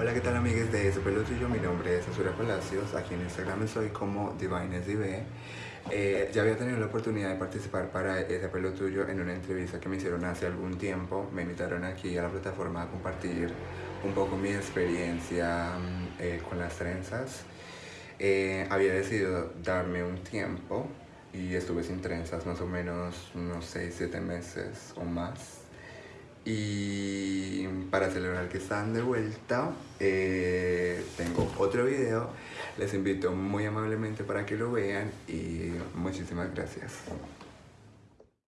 Hola, ¿qué tal amigues de Tuyo? Mi nombre es Azura Palacios, aquí en Instagram soy como DivineSDB. Eh, ya había tenido la oportunidad de participar para Ese Pelo Tuyo en una entrevista que me hicieron hace algún tiempo. Me invitaron aquí a la plataforma a compartir un poco mi experiencia mm, eh, con las trenzas. Eh, había decidido darme un tiempo y estuve sin trenzas más o menos unos 6-7 meses o más. Y para celebrar que están de vuelta, eh, tengo otro video. Les invito muy amablemente para que lo vean y muchísimas gracias.